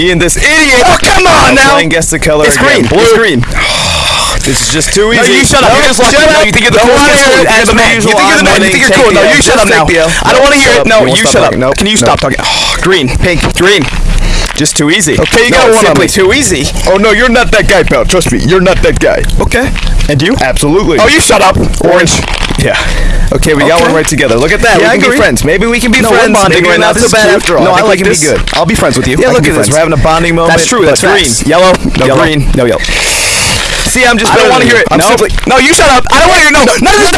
Me and this idiot. Oh, come on now. Playing guess the color. It's again. green. Blue. It's green. This is just too No, easy. you shut up. No, You're just shut No, up. you think you're the coolest dude it. as a man. You think you're the man. You think you're cool. No, you shut up now. I don't want to hear it. No, you shut up. Nope. Can you stop talking? Green, pink, green. Just too easy. Okay, you no, got one on me. too easy. Oh no, you're not that guy, pal. Trust me, you're not that guy. Okay. And you? Absolutely. Oh, you shut up. Orange. Yeah. Okay, we got one right together. Look at that. Yeah, we can be friends. Maybe we can be No, friends. Maybe right we're now. not This so bad after all. No, I think like can Be good. I'll be friends with you. Yeah, I look at this. We're having a bonding moment. That's true. That's green. facts. Yellow. No Yellow. green. No yellow. See, I'm just. I don't want to hear it. No. simply. No, you shut up. I don't want to hear. No. None of this